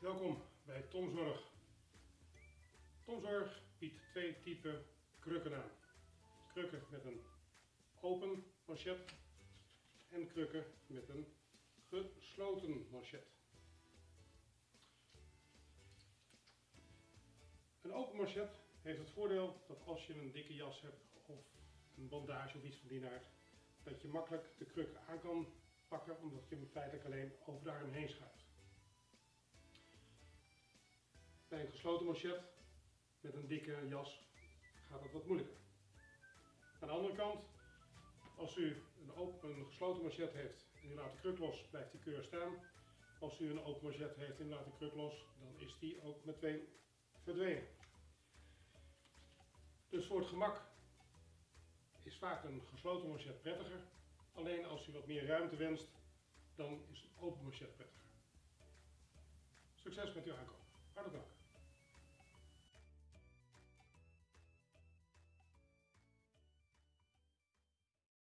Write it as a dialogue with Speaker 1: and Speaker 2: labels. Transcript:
Speaker 1: Welkom bij Tomzorg. Tomzorg biedt twee typen krukken aan. Krukken met een open manchet en krukken met een gesloten manchet. Een open manchet heeft het voordeel dat als je een dikke jas hebt of een bandage of iets van die aard, dat je makkelijk de kruk aan kan pakken omdat je hem feitelijk alleen over de arm heen schuift. Bij een gesloten manchet met een dikke jas gaat dat wat moeilijker. Aan de andere kant, als u een, open, een gesloten manchet heeft en u laat de kruk los, blijft die keur staan. Als u een open manchet heeft en u laat de kruk los, dan is die ook meteen verdwenen. Dus voor het gemak is vaak een gesloten manchet prettiger. Alleen als u wat meer ruimte wenst, dan is een open manchet prettiger. Succes met uw aankoop. Hartelijk dank.